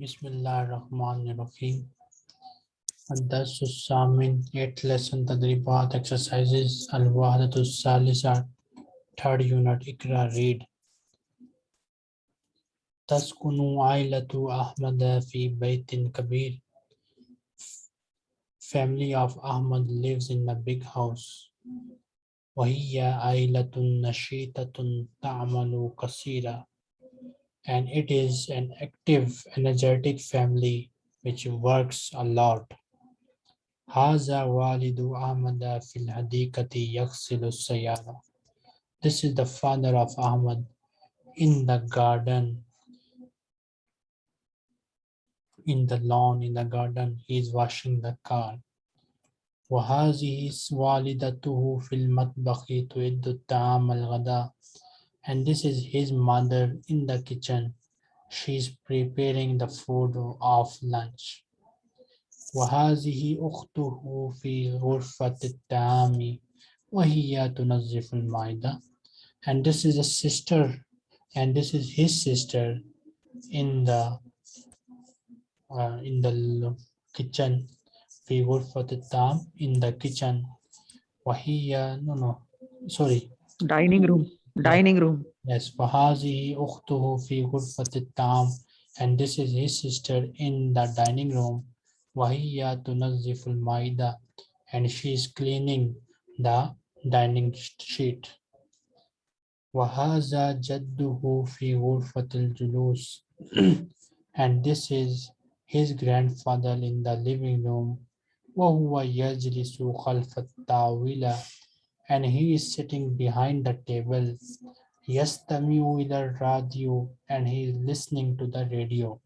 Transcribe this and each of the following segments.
بسم الله الرحمن الرحيم الدرس الثامن 8 lesson تدريبات exercises الوحدة الثالثة third unit اقرأ read تسكن عائلة أحمد في بيت كبير family of Ahmad lives in a big house وهي عائلة نشيطة تعمل كثيرا and it is an active, energetic family which works a lot. هذا والد أحمد في الحديقة يغسل السيارة. This is the father of Ahmad in the garden, in the lawn, in the garden. He is washing the car. وهذه والدته في المطبخ تعد الطعام الغداء and this is his mother in the kitchen. She's preparing the food of lunch. وهذه أخته في غرفة الطعام وهي تنظف المائدة. And this is a sister, and this is his sister in the uh, in the kitchen. في غرفة الطعام in the kitchen. وهي no no sorry dining room dining room Yes, وهذه أخته في غرفة الطعام and this is his sister in the dining room وهي تنظف المائدة and she is cleaning the dining sheet وهذا جده في غرفة الجلوس and this is his grandfather in the living room وهو يجلس خلف الطاولة and he is sitting behind the table يستمع إلى الراديو and he is listening to the radio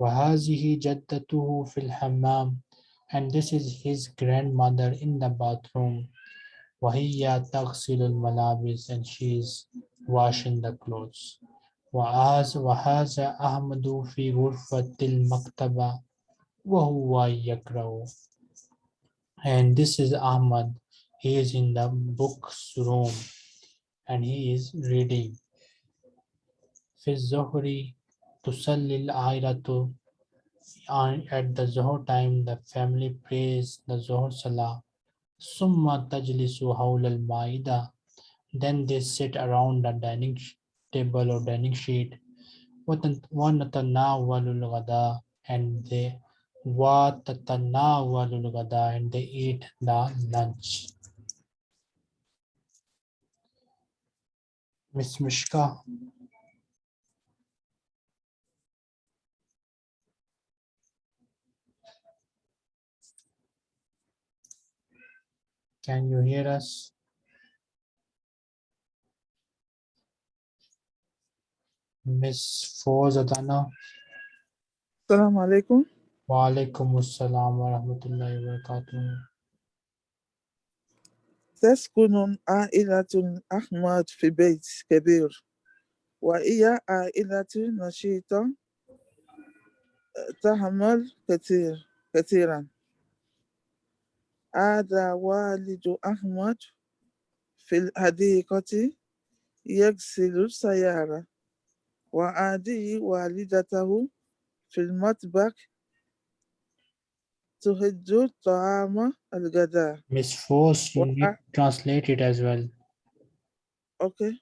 وهذه جدته في الحمام and this is his grandmother in the bathroom وهي تغسل الملابس and she is washing the clothes وهذا وهذا أحمد في غرفة المكتبة وهو يقرأ and this is Ahmad he is in the books room and he is reading. في الظهر تصلي العائلة at the Zohar time the family prays the Zohar Salah ثم تجلس حول المائدة then they sit around the dining table or dining sheet ونتناول الغداء and they وتتناول الغداء and they eat the lunch Ms. Mishka. Can you hear us? Ms. Foz Adana. Assalamu alaikum. Wa alaikum assalam wa rahmatullahi wa barakatuh. تسكن عائلة أحمد في بيت كبير وهي عائلة نشيطة تعمل كثير كثيرا. هذا والد أحمد في الحديقة يغسل السيارة وهذه والدته في المطبخ تهد طعام الغداء Miss Foz, you need to translate it as well. اوكي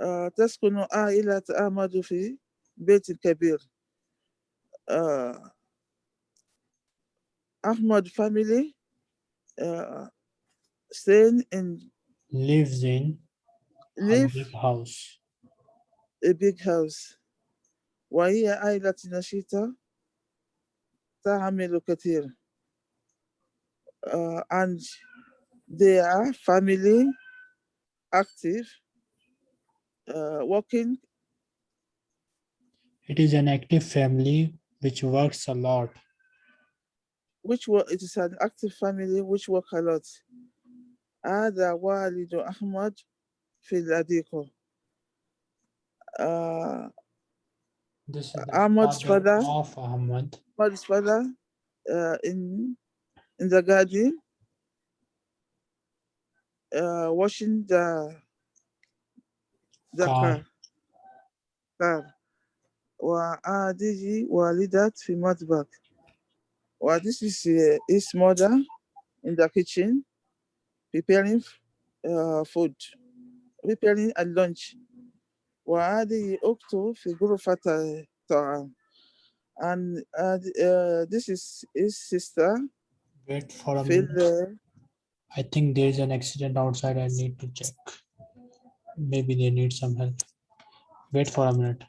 آه تسكن عائلة أحمد في بيت كبير آه Ahmad family uh, staying in lives in live a big house. a big house. وهي عائلة نشيطة تعمل كثير uh, and they are family active uh, working It is an active family which works a lot. which work it is an active family which work a lot هذا والد أحمد في الحديقة uh, This is the Ahmad's father father. of Ahmad. Ahmad's father uh, in in the garden uh, washing the the Car. car. car. وهذه والدة في مطبخ. Well, this is uh, his mother in the kitchen preparing uh, food, preparing a lunch. وهذه أخته في غرفة الطعام. And uh, uh, this is his sister Wait for a في minute. ال- I think there is an accident outside. I need to check. Maybe they need some help. Wait for a minute.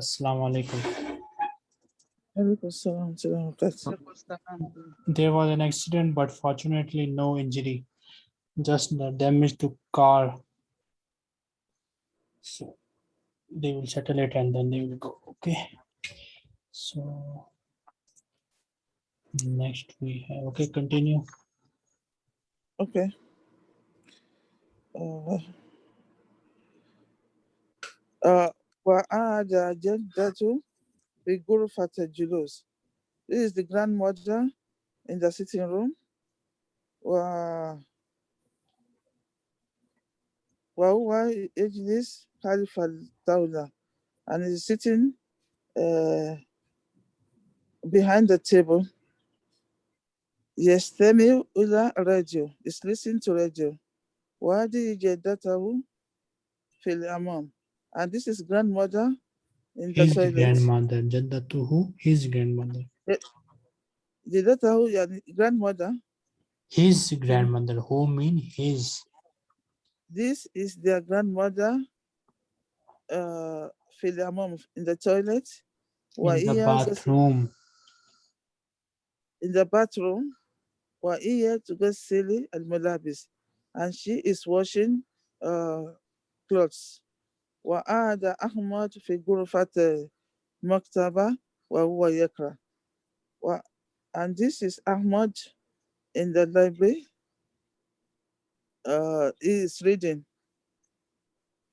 Assalamu alaikum. There was an accident, but fortunately no injury, just the damage to car. So they will settle it and then they will go. Okay. So next we have, okay, continue. Okay. Uh, uh, Wa'ada uh, Jaddatu Bigurfata Julus. This is the grandmother in the sitting room. Wa Wahuwa Ejlis Khalifa Dawla. And is sitting uh, behind the table. Yes, Yestemi Ula Radio is listening to radio. Wadi Jaddatahu Fil Amam. And this is grandmother in the His toilet. grandmother, Jaddatuhu, his grandmother. جدته يعني grandmother. His grandmother, who mean his. This is their grandmother uh, في الأمام in the toilet. In the وهي bathroom. in the bathroom وهي تغسل الملابس and she is washing uh, clothes وقعد أحمد في غرفة المكتبة وهو يقرأ و- and this is Ahmad in the library uh, he is reading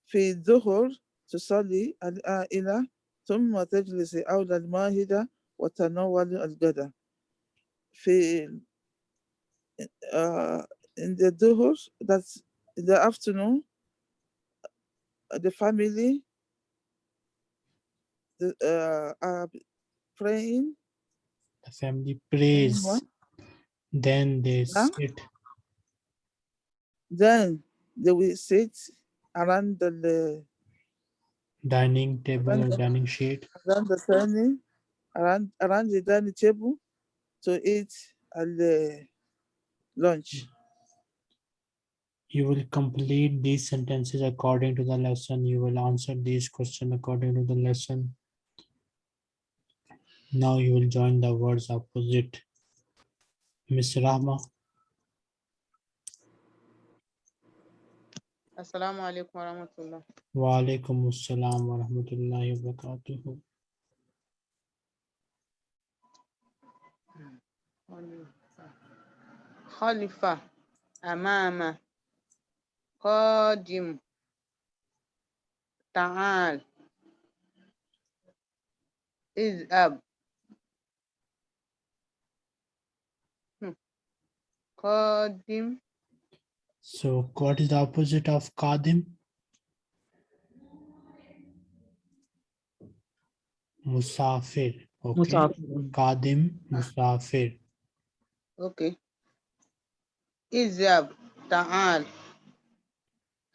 في الظهر تصلي العائلة ثم تجلس حول المائدة وتناول الغداء في uh, in the duhur, that's in the afternoon, uh, the family the, uh, are praying. The family prays. what? Then they Huh? sit. Then they will sit around the, the dining table or dining sheet. around the dining around around the dining table to eat at the lunch You will complete these sentences according to the lesson. You will answer these questions according to the lesson. Now you will join the words opposite. Miss Rahma, Assalamu alaikum wa rahmatullah. wa alaikum assalam wa rahmatullahi wa barakatuhu. خلفة أمام قادم تعال اذهب قادم So what is the opposite of Qadim? Musafir. Okay. Musafir. Qadim, Musafir. اوكي اذهب تعال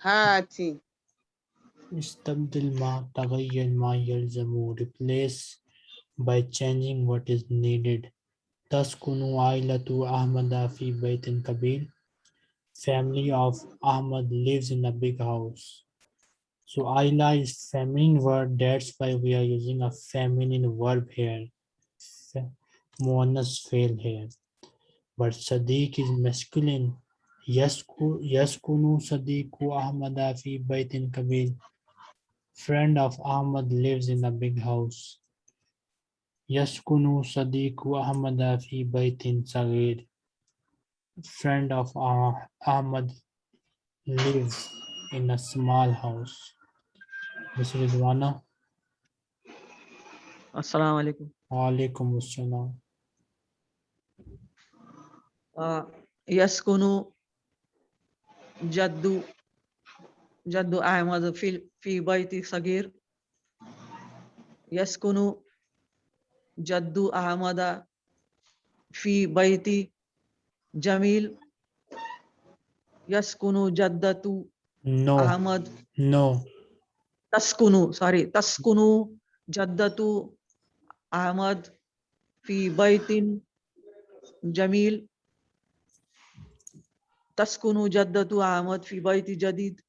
هاتي استبدل ما تغير ما يلزم replace by changing what is needed تسكن عائلة أحمد في بيت كبير family of Ahmad lives in a big house so Aila is feminine word that's why we are using a feminine verb here Fe- Muannas fail here but Sadiq is masculine Yaskunu Sadiku Ahmada fi Baitin Kabir. Friend of Ahmad lives in a big house. Yaskunu Sadiku Ahmada fi Baitin Sagir. Friend of Ahmad lives in a small house. Ms. Rizwana. Assalamu alaikum. Alaikum assalam. Uh, yaskunu جد جد أحمد في في بيت صغير يسكن جد أحمد في بيت جميل يسكن جدة No, أحمد no, تسكن sorry تسكن جدة أحمد في بيت جميل تسكن جدة أحمد في بيت جديد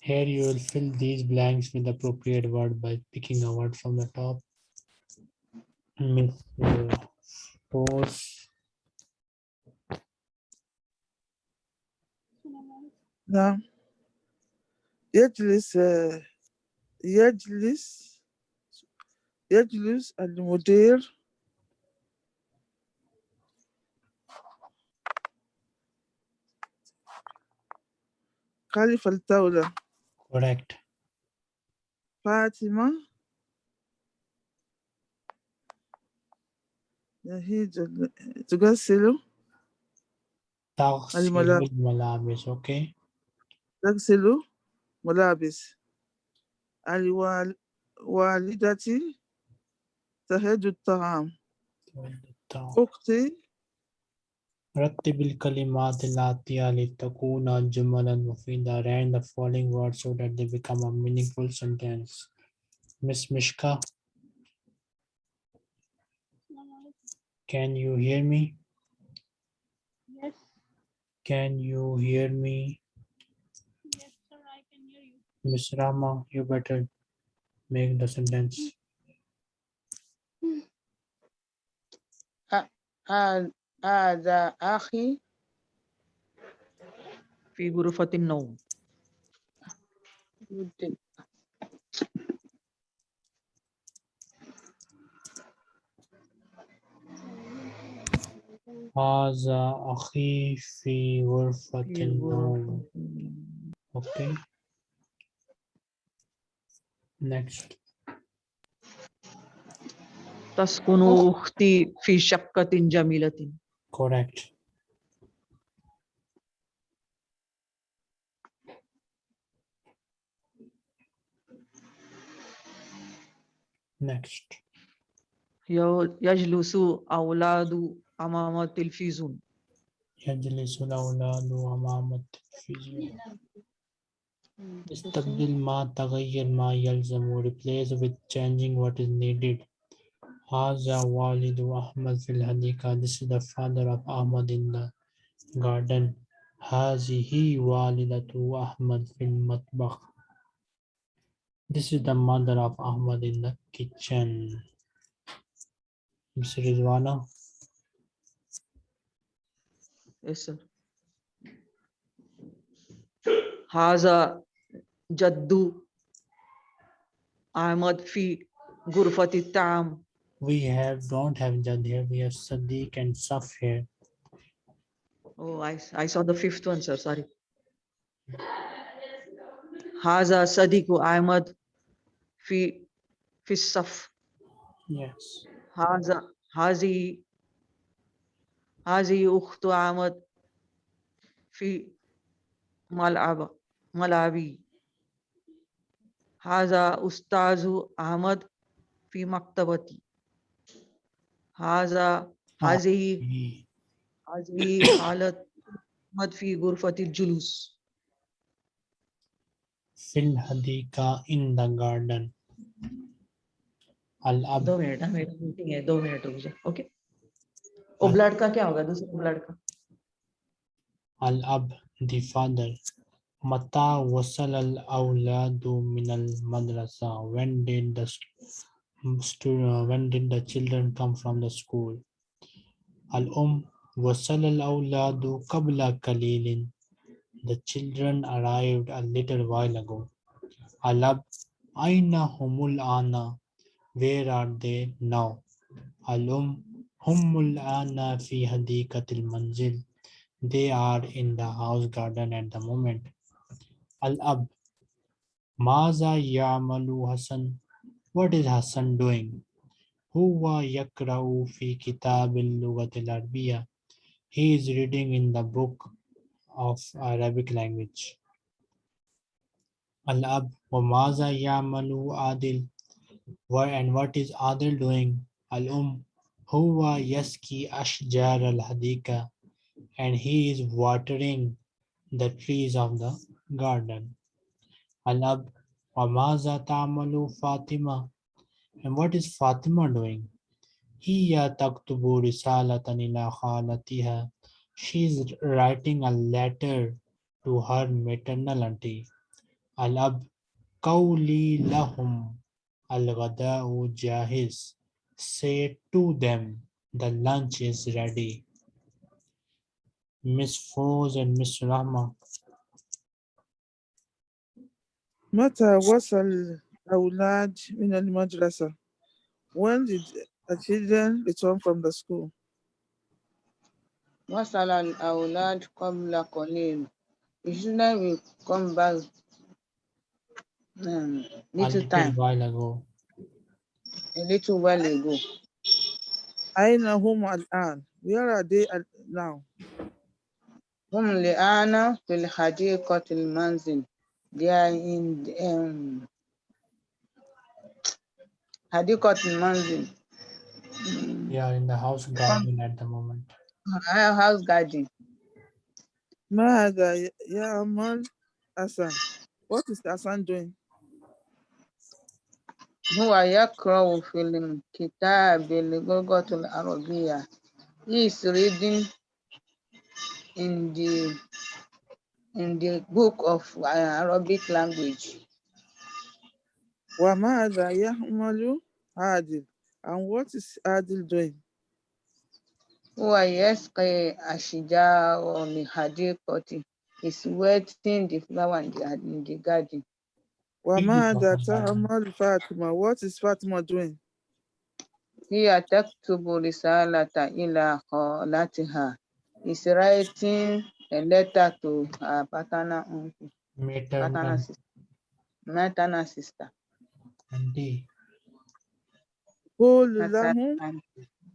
Here you will fill these blanks with the appropriate word by picking a word from the top. Miss uh, Rose, نعم يجلس آه، يجلس يجلس المدير خلف الطاولة correct. فاطمة. هي تغسل. تغسل الملابس. okay. تغسل ملابس. الوالدتي تهج الطعام. أختي رتب الكلمات الآتية لتكون جملا مفيدة Rank the following words so that they become a meaningful sentence. Miss Mishka, can you hear me? Yes. Can you hear me? Yes, sir, I can hear you. Miss Rahma, you better make the sentence. Hmm. Uh, uh, هذا أخي في غرفة النوم. جدا. هذا أخي في غرفة النوم. okay next. تسكن أختي في شقة جميلة. correct next يو- يجلس أولاد أمام التلفزيون يجلس الأولاد أمام التلفزيون استبدل ما تغير ما يلزم replace with changing what is needed Haza walidu Ahmad fil hadika. This is the father of Ahmad in the garden. Hazihi walidatu Ahmad fil matbakh. This is the mother of Ahmad in the kitchen. Ms. Rizwana. Yes, sir. Haza Jaddu Ahmad fi Gurfati Tam we have don't have Jad here. We have Sadiq and Saf here. Oh, I, I saw the fifth one, sir. Sorry. Haza Sadiq Ahmad fi fi Saf. Yes. Haza Hazi Hazi Ukhtu Ahmad fi Malaba Malawi. Haza Ustazu Ahmad fi Maktabati. हालत क्या होगा the father mata wasal al madrasa when did the Uh, when did the children come from the school Al-um wasal al-awladu qabla kalilin the children arrived a little while ago Al-ab aina humul ana where are they now Al-um humul ana fi hadikatil manzil they are in the house garden at the moment. Al-Ab. Maza Yamalu Hassan. What is Hassan doing? Huwa yakra'u fi kitabil lughatil arabiyya. He is reading in the book of Arabic language. Al-Ab. Wa maza yamalu Adil. Why and what is Adil doing? Al-Um. Huwa yaski ashjar al-hadika and he is watering the trees of the garden. Alab Wamaza Tamalu Fatima. And what is Fatima doing? Hiya taktubu risalatan ila khalatiha. She is writing a letter to her maternal auntie. Alab Kauli lahum al-ghada'u jahiz. Say to them, the lunch is ready. Miss Foz and Miss Rahma. متى وصل الأولاد من المدرسة? When did the children return from the school? وصل الأولاد قبل قليل. The children will come back um, A little little time, while ago. a little while ago. أين هم الآن? Where are they at now? هم الآن في الحديقة المنزل. They are in the, um, حديقة المنزل. Mm, They are in the house garden at the moment. uh, house garden. ماذا يعمل حسن? What is Hassan doing? هو يقرأ في الكتاب باللغة العربية. He is reading in the in the book of uh, Arabic language. Wamada Yahmalu Adil. And what is Adil doing? Huwa ashija ashijaro min hadiqati. He's wetting the flower in the, in the garden. Wamada Ta'amal Fatima. What is Fatima doing? He attacked Hiya taktubu risalata ila khalatiha. He's writing a letter to her paternal uncle, maternal, paternal sister, maternal sister. Indeed.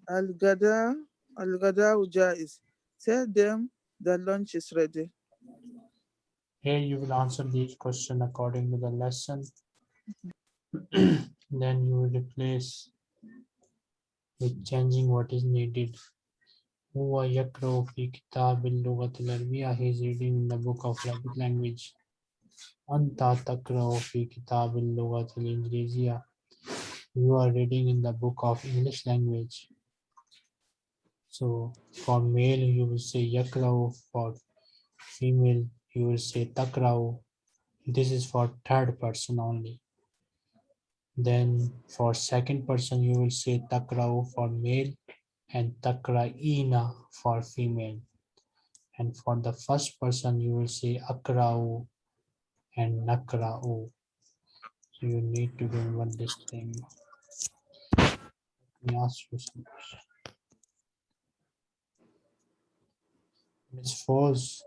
Al-Gada, Al-Gada uja is, tell them the lunch is ready. Here you will answer these question according to the lesson. Mm-hmm. then you will replace with changing what is needed. هو يقرأ في كتاب اللغة العربية. He is reading in the book of Arabic language. أنت تقرأ في كتاب اللغة الإنجليزية. You are reading in the book of English language. So for male you will say يقرأ. For female you will say takrau. This is for third person only. Then for second person you will say takrau for male and takraina for female. And for the first person, you will say akrau and nakrau. So you need to remember this thing. Let me ask you something. Miss Foz,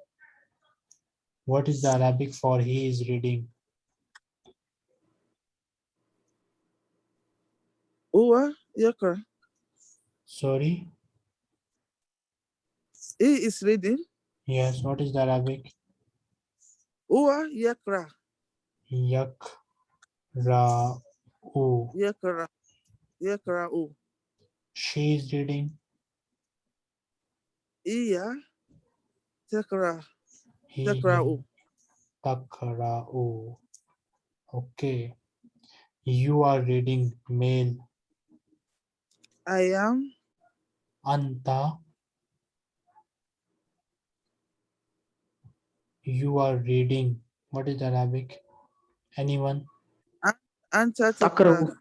what is the Arabic for he is reading? Uwa Yakra. Sorry, He is reading. Yes, what is the Arabic? Huwa yakra. Yak ra u. Yakra. Yakra'u. She is reading. Iya takra. Takra'u. takra'u. Okay. You are reading male. I am Anta, you are reading. What is Arabic? Anyone? Anta takra'u.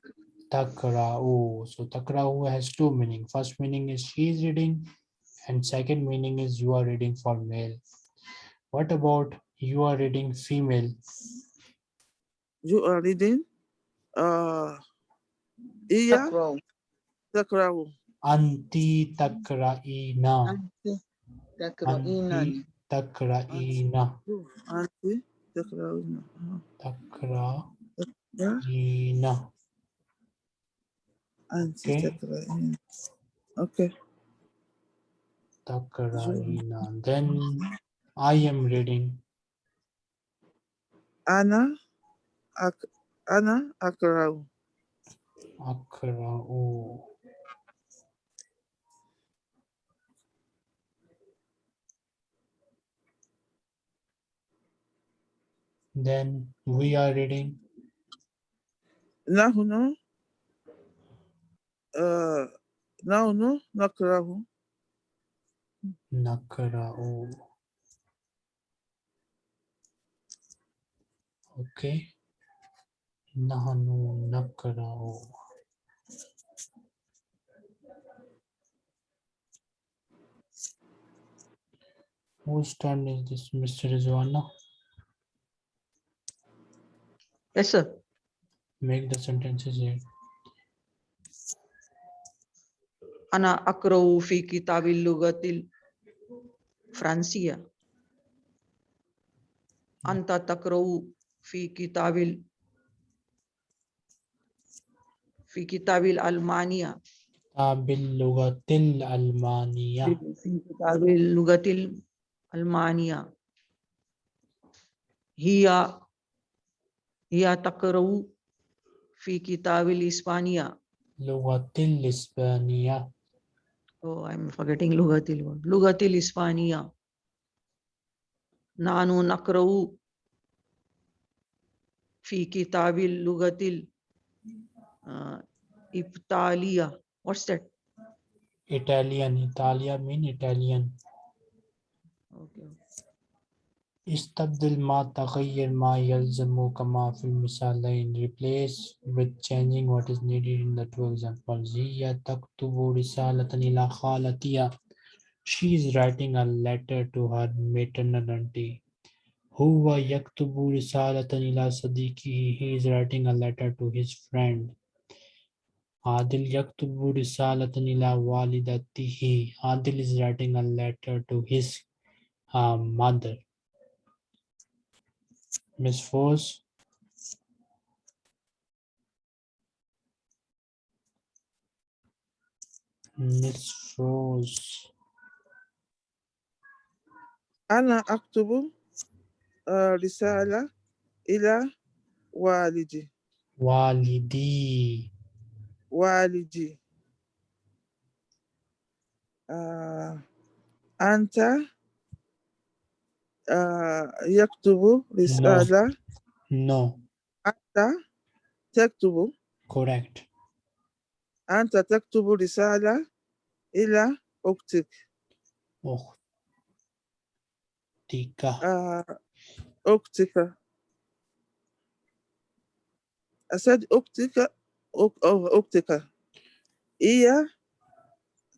Takra'u. So takra'u has two meaning. First meaning is she is reading and second meaning is you are reading for male. What about you are reading female? You are reading uh, yeah. Takra'u. Anti takra'ina. Anti takra'ina. Anti takra'ina. Anti takra'ina. Takra'ina. Anti takra'ina. Okay. Takra'ina. Then I am reading. Ana. Ak Ana akra'u. Akra'u. Then we are reading. Nahnu uh, nahnu nakra'u. Nakra'u. Okay. Nahnu nakra'u. Whose turn is this, Mr. Rizwana? Yes, sir. Make the sentences here. أنا أقرأ في كتاب اللغة الفرنسية أنت تقرأ في كتاب ال- في كتاب الألمانية باللغة الألمانية. في كتاب اللغة الألمانية هي या तकरू फ़ी किताबिल इस्पानिया लुगतिल इस्पानिया oh i'm forgetting lugatil one lugatil ispaniya nanu nakrau fi kitabil lugatil uh, ibtaliya what's that italian italia mean italian Okay. استبدل ما تغير ما يلزم كما في المثالين replace with changing what is needed in the two examples هي تكتب رسالة إلى خالتها she is writing a letter to her maternal auntie هو يكتب رسالة إلى صديقه he is writing a letter to his friend عادل يكتب رسالة إلى والدته عادل is writing a letter to his uh, mother Miss Force, Miss Force, أنا أكتب آه، رسالة إلى والدي Walidi, والدي آه، أنت Uh, yaktubu risala? No. Anta taktubu? Correct. Anta taktubu risala ila uktik. Uktika. Uktika. Uh, I said uktika. Uktika. Oh, iya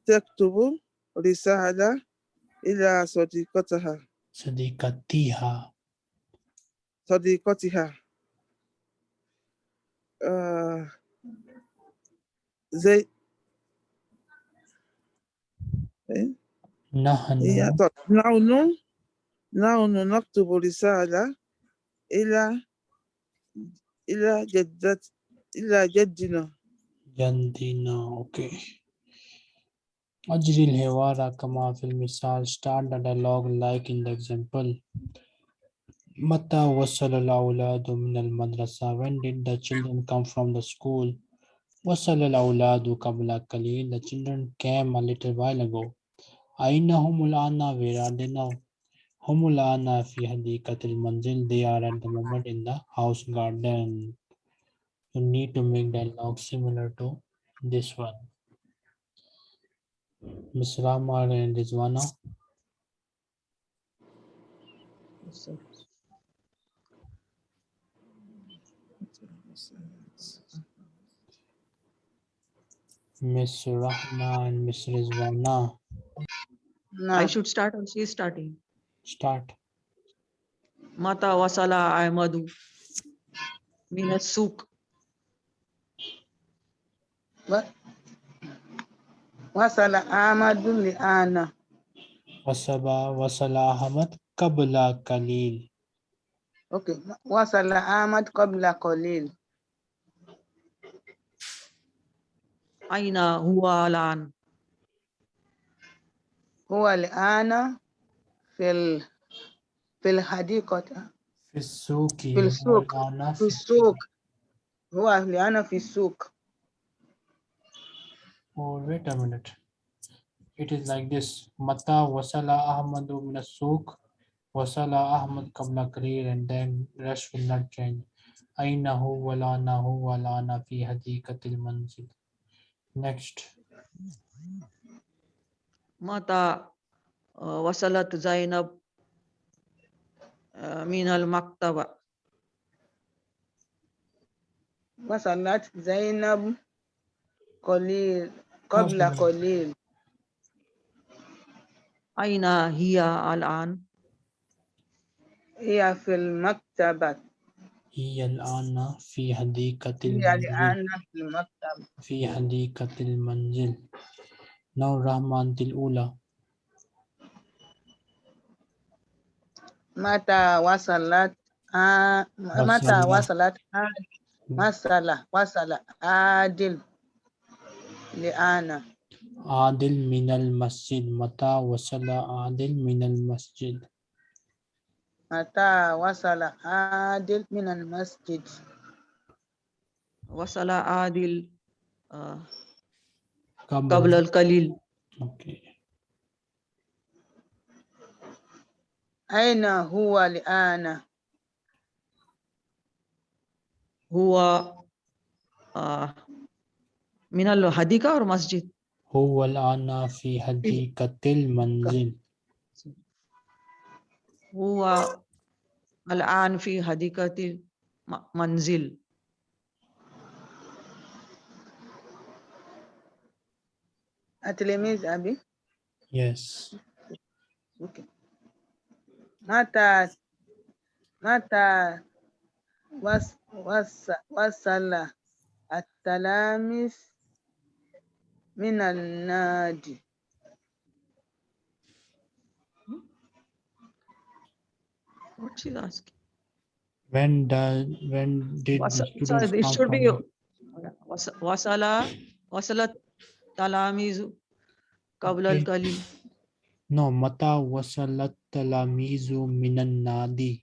taktubu risala ila sodikotaha. صديقتها صديقتها, آه، زي إيه؟ نحن طب نحن نحن نكتب رسالة إلى إلى جدة إلى جدنا جندنا, okay. أجري الحوار كما في المثال start the dialogue like in the example متى وصل الأولاد من المدرسة when did the children come from the school وصل الأولاد قبل قليل the children came a little while ago أين هم الآن where are they now هم الآن في حديقة المنزل they are at the moment in the house garden you need to make dialogue similar to this one Ms. Ramal and Rizwana. Yes, Ms. Rahma and Ms. Rizwana. No. I should start or she is starting. Start. Mata wasala Ahmadu. Mina suk. What? وصل أحمد الآن وصل وصل أحمد قبل قليل. أوكي. وصل أحمد قبل قليل. أين هو الآن؟ هو الآن في ال... في الحديقة. في السوق. في السوق. في السوق. هو الآن في السوق. or wait a minute. It is like this. Mata wasala ahmadu minasuk wasala ahmad kabla Kareer and then rest will not change. Ainahu wala nahu wala na fi hadiqatil manzil. Next. Mata uh, wasalat zainab uh, min al-maktaba wasalat zainab qalil قبل. قليل أين هي الآن هي في المكتبة هي الآن في حديقة هي المنزل. الآن في المكتبة في حديقة المنزل. Now رحمة الأولى. متى وصلت آ... متى وصلت. وصل وصل عادل لآن عادل من المسجد. متى وصل عادل من المسجد. متى وصل عادل من المسجد وصل عادل آه، قبل قبل القليل Okay. أين هو الآن هو آه، من الحديقة أو مسجد هو الآن في حديقة المنزل. هو الآن في حديقة المنزل التلميذ أبي Yes. أوكي. متى متى وص... وص... وصل التلاميذ من النادي What she's asking? When does when did the Was- students sorry, it come should be from وص- وصل وصلت تلاميذ قبل Okay. القليل No, متى وصل التلاميذ من النادي?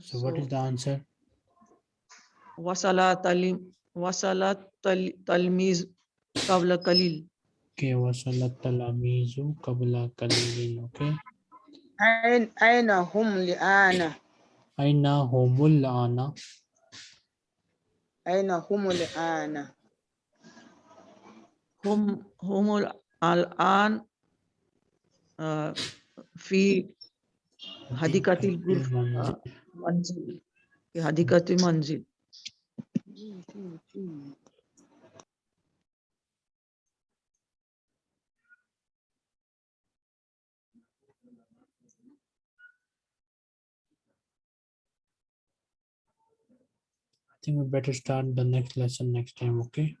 So what is the answer? وصل تلم وصل تل- تلميذ قبل قليل Okay, وصل التلاميذ قبل قليل. Okay. أين أين هم الآن أين هم الآن؟ أين هم الآن هم هم الآن في حديقة الغرف المنزل. آه، منزل I think we better start the next lesson next time, okay?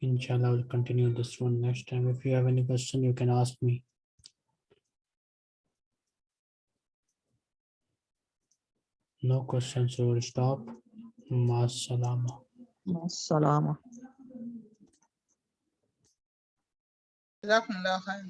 Inshallah, we'll continue this one next time. If you have any question, you can ask me. No questions, so we'll stop. مع السلامة. مع السلامة. جزاكم الله خير.